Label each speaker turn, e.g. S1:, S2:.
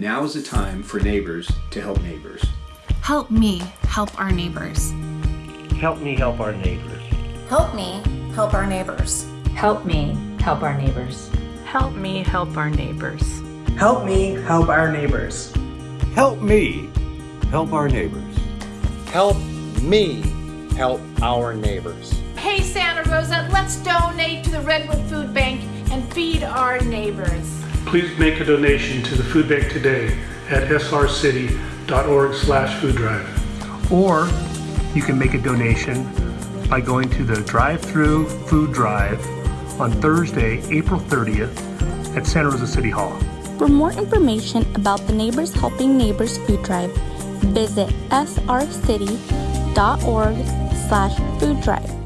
S1: Now is the time for neighbors to help neighbors.
S2: Help me help our neighbors.
S3: Help me help our neighbors.
S4: Help me help our neighbors.
S5: Help me help our neighbors.
S6: Help me help our neighbors.
S7: Help me help our neighbors.
S8: Help me help our neighbors.
S9: Help me help our neighbors.
S10: Hey Santa Rosa, let's donate to the Redwood Food Bank and feed our neighbors.
S11: Please make a donation to the food bank today at srcity.org slash food drive.
S12: Or you can make a donation by going to the drive-through food drive on Thursday, April 30th at Santa Rosa City Hall.
S13: For more information about the Neighbors Helping Neighbors food drive, visit srcity.org slash food drive.